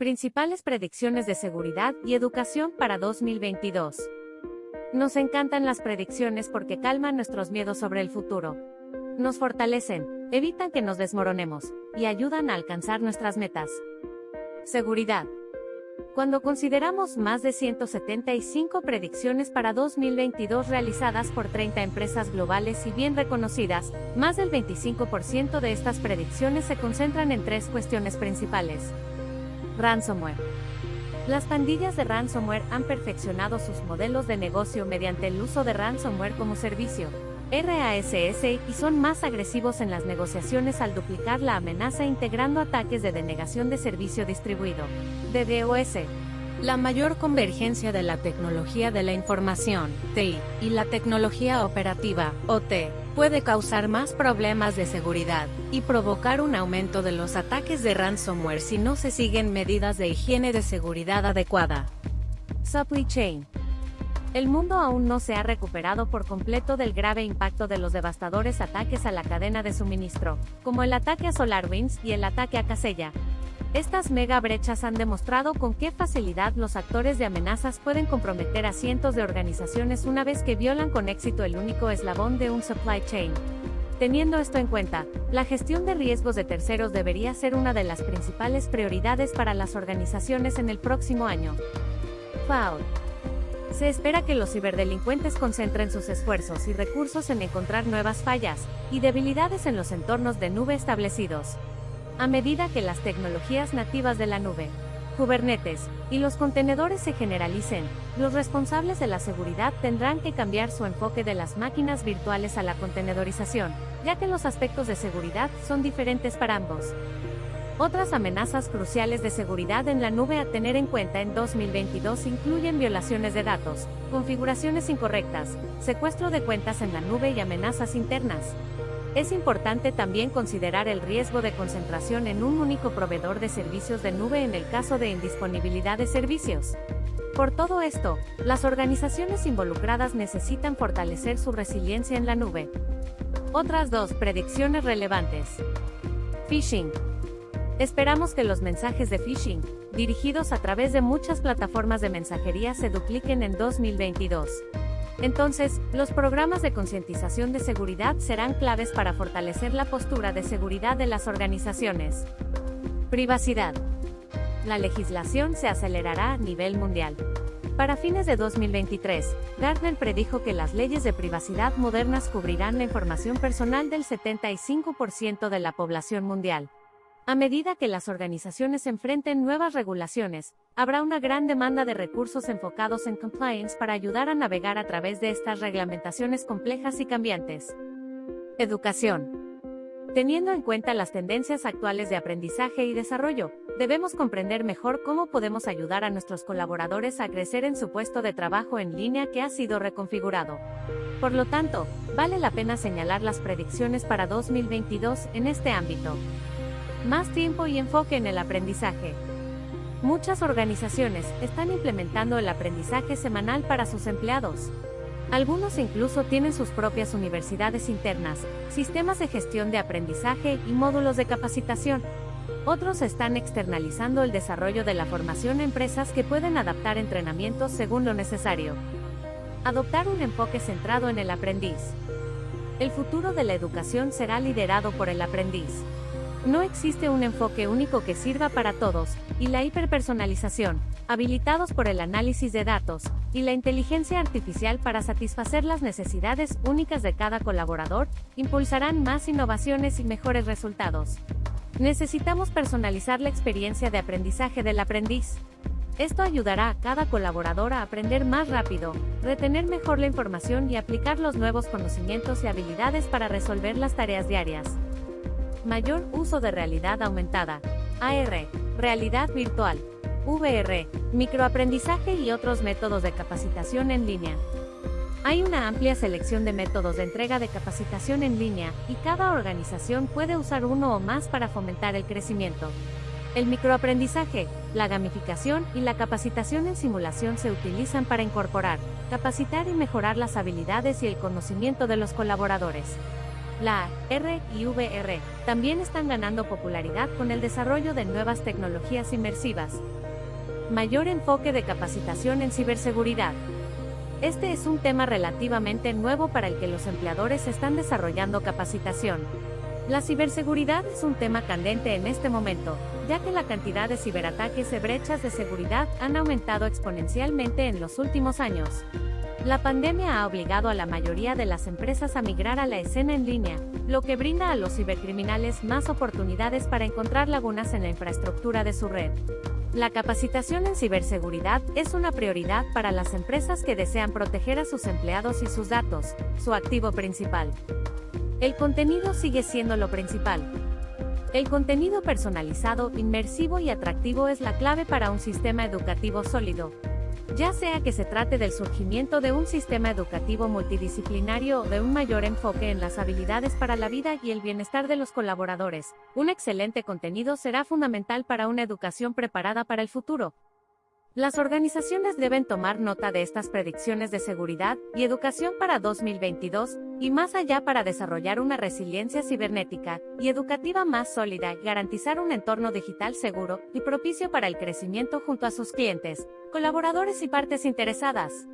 Principales predicciones de seguridad y educación para 2022. Nos encantan las predicciones porque calman nuestros miedos sobre el futuro. Nos fortalecen, evitan que nos desmoronemos, y ayudan a alcanzar nuestras metas. Seguridad. Cuando consideramos más de 175 predicciones para 2022 realizadas por 30 empresas globales y bien reconocidas, más del 25% de estas predicciones se concentran en tres cuestiones principales. Ransomware. Las pandillas de ransomware han perfeccionado sus modelos de negocio mediante el uso de ransomware como servicio, RASS, y son más agresivos en las negociaciones al duplicar la amenaza integrando ataques de denegación de servicio distribuido, DDoS. La mayor convergencia de la tecnología de la información, TI, y la tecnología operativa, OT, puede causar más problemas de seguridad y provocar un aumento de los ataques de ransomware si no se siguen medidas de higiene de seguridad adecuada. Supply Chain el mundo aún no se ha recuperado por completo del grave impacto de los devastadores ataques a la cadena de suministro, como el ataque a SolarWinds y el ataque a Casella. Estas mega brechas han demostrado con qué facilidad los actores de amenazas pueden comprometer a cientos de organizaciones una vez que violan con éxito el único eslabón de un supply chain. Teniendo esto en cuenta, la gestión de riesgos de terceros debería ser una de las principales prioridades para las organizaciones en el próximo año. FAO se espera que los ciberdelincuentes concentren sus esfuerzos y recursos en encontrar nuevas fallas y debilidades en los entornos de nube establecidos. A medida que las tecnologías nativas de la nube, Kubernetes, y los contenedores se generalicen, los responsables de la seguridad tendrán que cambiar su enfoque de las máquinas virtuales a la contenedorización, ya que los aspectos de seguridad son diferentes para ambos. Otras amenazas cruciales de seguridad en la nube a tener en cuenta en 2022 incluyen violaciones de datos, configuraciones incorrectas, secuestro de cuentas en la nube y amenazas internas. Es importante también considerar el riesgo de concentración en un único proveedor de servicios de nube en el caso de indisponibilidad de servicios. Por todo esto, las organizaciones involucradas necesitan fortalecer su resiliencia en la nube. Otras dos predicciones relevantes. Phishing. Esperamos que los mensajes de phishing, dirigidos a través de muchas plataformas de mensajería se dupliquen en 2022. Entonces, los programas de concientización de seguridad serán claves para fortalecer la postura de seguridad de las organizaciones. Privacidad. La legislación se acelerará a nivel mundial. Para fines de 2023, Gartner predijo que las leyes de privacidad modernas cubrirán la información personal del 75% de la población mundial. A medida que las organizaciones enfrenten nuevas regulaciones, habrá una gran demanda de recursos enfocados en compliance para ayudar a navegar a través de estas reglamentaciones complejas y cambiantes. Educación. Teniendo en cuenta las tendencias actuales de aprendizaje y desarrollo, debemos comprender mejor cómo podemos ayudar a nuestros colaboradores a crecer en su puesto de trabajo en línea que ha sido reconfigurado. Por lo tanto, vale la pena señalar las predicciones para 2022 en este ámbito. Más tiempo y enfoque en el aprendizaje. Muchas organizaciones están implementando el aprendizaje semanal para sus empleados. Algunos incluso tienen sus propias universidades internas, sistemas de gestión de aprendizaje y módulos de capacitación. Otros están externalizando el desarrollo de la formación a empresas que pueden adaptar entrenamientos según lo necesario. Adoptar un enfoque centrado en el aprendiz. El futuro de la educación será liderado por el aprendiz. No existe un enfoque único que sirva para todos, y la hiperpersonalización, habilitados por el análisis de datos, y la inteligencia artificial para satisfacer las necesidades únicas de cada colaborador, impulsarán más innovaciones y mejores resultados. Necesitamos personalizar la experiencia de aprendizaje del aprendiz. Esto ayudará a cada colaborador a aprender más rápido, retener mejor la información y aplicar los nuevos conocimientos y habilidades para resolver las tareas diarias. Mayor uso de realidad aumentada. AR. Realidad virtual. VR. Microaprendizaje y otros métodos de capacitación en línea. Hay una amplia selección de métodos de entrega de capacitación en línea, y cada organización puede usar uno o más para fomentar el crecimiento. El microaprendizaje, la gamificación y la capacitación en simulación se utilizan para incorporar, capacitar y mejorar las habilidades y el conocimiento de los colaboradores. La R y VR también están ganando popularidad con el desarrollo de nuevas tecnologías inmersivas. Mayor enfoque de capacitación en ciberseguridad. Este es un tema relativamente nuevo para el que los empleadores están desarrollando capacitación. La ciberseguridad es un tema candente en este momento, ya que la cantidad de ciberataques y brechas de seguridad han aumentado exponencialmente en los últimos años. La pandemia ha obligado a la mayoría de las empresas a migrar a la escena en línea, lo que brinda a los cibercriminales más oportunidades para encontrar lagunas en la infraestructura de su red. La capacitación en ciberseguridad es una prioridad para las empresas que desean proteger a sus empleados y sus datos, su activo principal. El contenido sigue siendo lo principal. El contenido personalizado, inmersivo y atractivo es la clave para un sistema educativo sólido, ya sea que se trate del surgimiento de un sistema educativo multidisciplinario o de un mayor enfoque en las habilidades para la vida y el bienestar de los colaboradores, un excelente contenido será fundamental para una educación preparada para el futuro. Las organizaciones deben tomar nota de estas predicciones de seguridad y educación para 2022 y más allá para desarrollar una resiliencia cibernética y educativa más sólida y garantizar un entorno digital seguro y propicio para el crecimiento junto a sus clientes, colaboradores y partes interesadas.